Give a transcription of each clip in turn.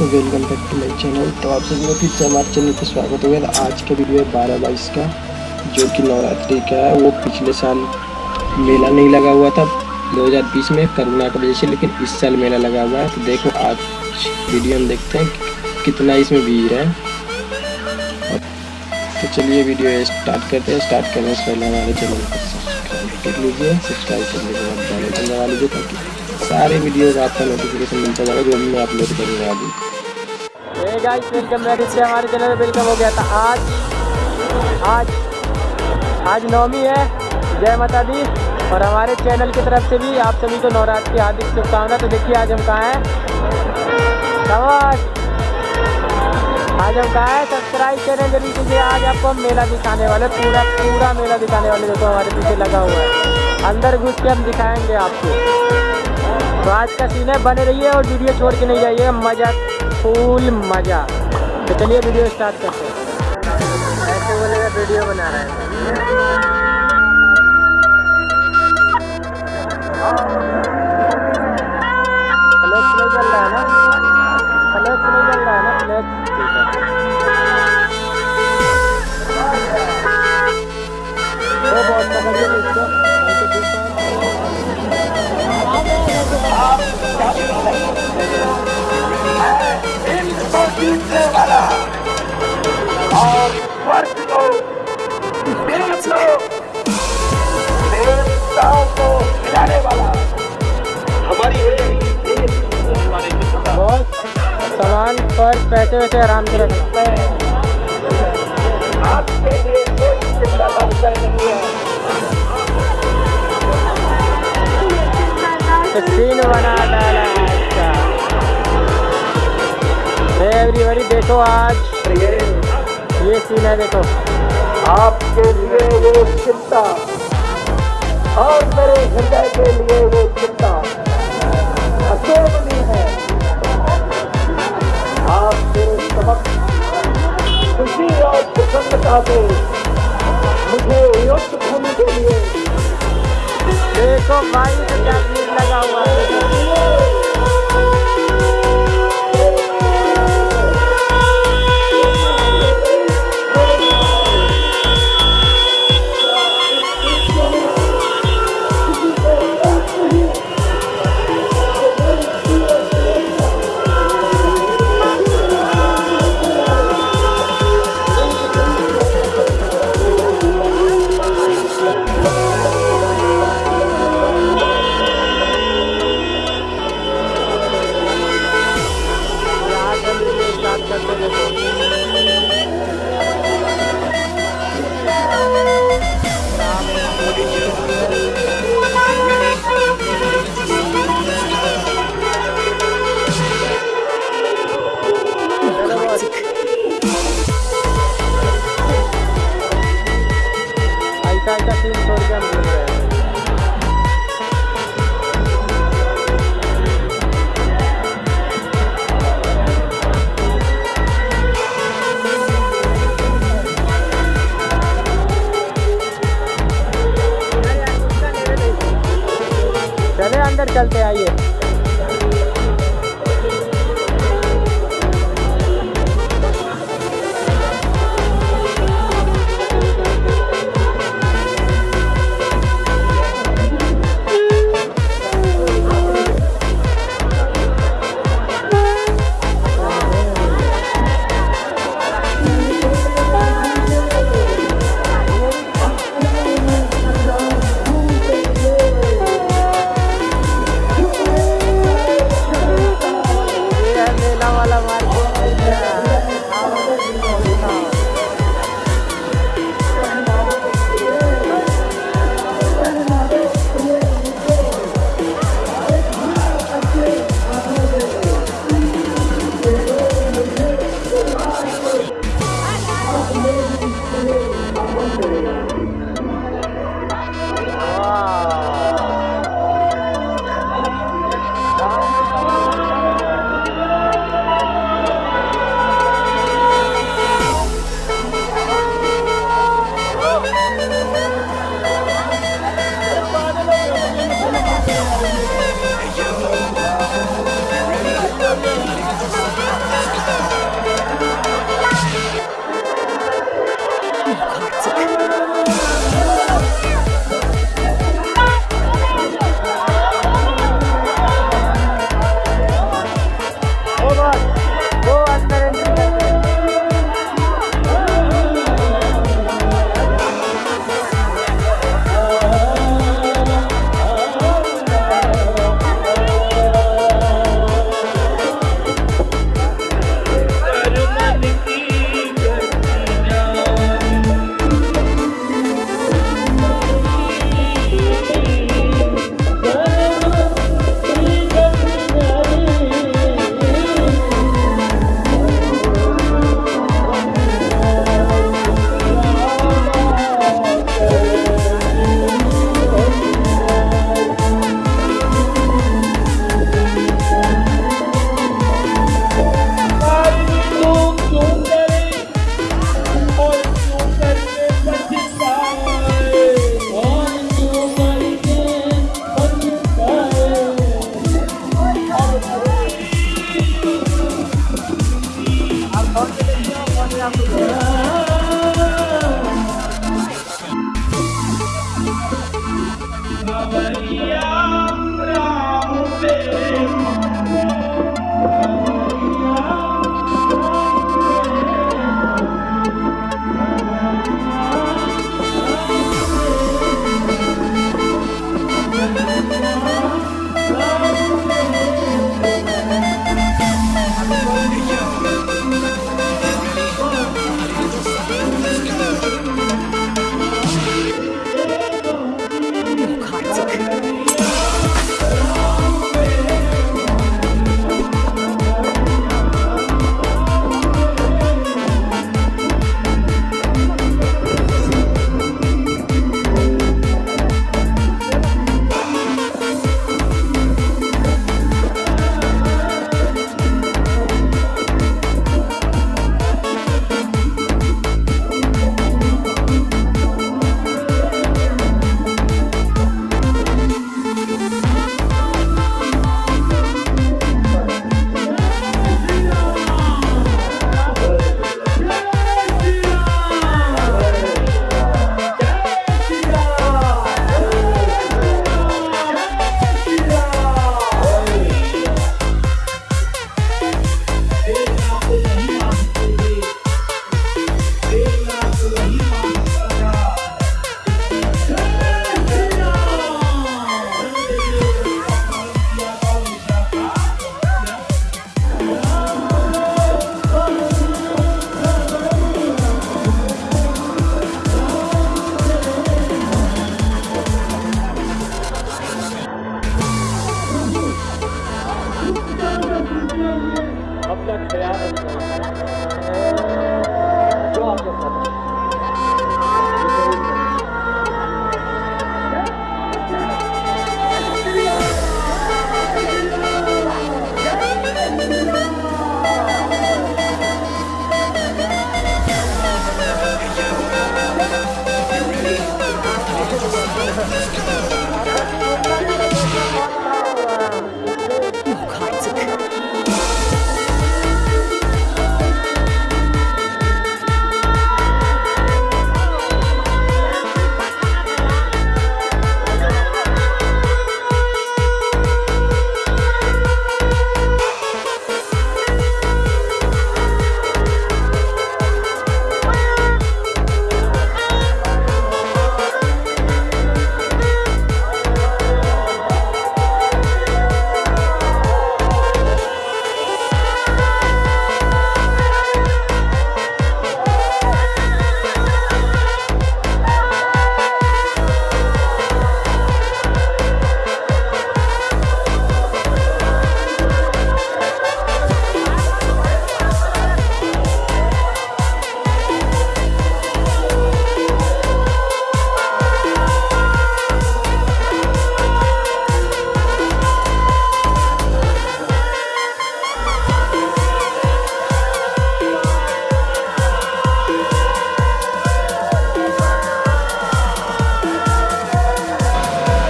दोस्तों welcome back to my channel तो आप सभी को फिर से हमारे चैनल पर स्वागत हो गया। तो आज का वीडियो है बारह बाईस का, जो कि नवरात्रि का है। वो पिछले साल मेला नहीं लगा हुआ था 2020 में करोना की वजह से लेकिन इस साल मेला लगा हुआ है। तो देखो, आज वीडियो में देखते हैं कितना इसमें भीड़ है। तो चलिए वीडियो स्टार्ट करते हैं। स्टार्ट करने से पहले हमारे चैनल को सब्सक्राइब कर लीजिए। सब्सक्राइब करने के बाद बेल दबा लीजिए ताकि सारे वीडियो का आपका नोटिफिकेशन मिलता जाएगा जो मैं अपलोड करूँगा अभी। गाइस वेलकम बैक इससे हमारे चैनल वेलकम हो गया था आज। आज आज नवमी है, जय माता दी। और हमारे चैनल की तरफ़ से भी आप सभी को नवरात्र की हार्दिक शुभकामना तो देखिए आज हम कहाँ हैं? आज हम कहाँ हैं? सब्सक्राइब करें ज़रूर कीजिए। आज आपको हम मेला दिखाने वाले पूरा पूरा मेला दिखाने वाले देखो हमारे पीछे लगा हुआ है। अंदर घुस के हम दिखाएँगे आपको। तो आज का सीन है, बने रहिए और वीडियो छोड़ के नहीं जाइए मज़ा, फूल मज़ा। तो चलिए वीडियो स्टार्ट करते हैं। ऐसे बोले वीडियो बना रहे हैं। पर पैसे वैसे आराम से कोई चिंता नहीं है तो सीन बना डाला एवरीबडी देखो आज। ये सीन है देखो। आपके लिए वो चिंता। और मेरे हृदय के लिए ये चिंता। अकेली प्रसन्नता से मुझे युक्त होने के लिए। देखो भाई तो लगा हुआ है। al de ayer. Galactic.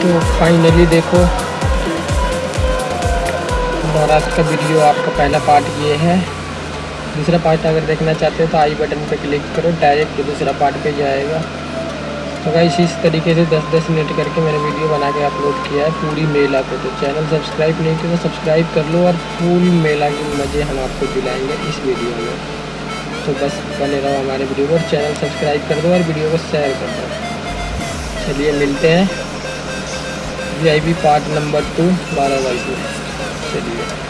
तो फाइनली देखो नवरात्र का वीडियो आपका पहला पार्ट ये है। दूसरा पार्ट अगर देखना चाहते हो तो आई बटन पर क्लिक करो डायरेक्ट दूसरा पार्ट पे जाएगा। तो गाइस इस तरीके से 10-10 मिनट करके मैंने वीडियो बना के अपलोड किया है पूरी मेला को तो चैनल सब्सक्राइब नहीं किया तो सब्सक्राइब कर लो और पूरी मेला के मज़े हम आपको दिलाएँगे इस वीडियो में। तो बस बने रहो हमारे वीडियो को चैनल सब्सक्राइब कर दो और वीडियो को शेयर कर दो। चलिए मिलते हैं। वी पार्ट नंबर टू बारह बाई टू चलिए।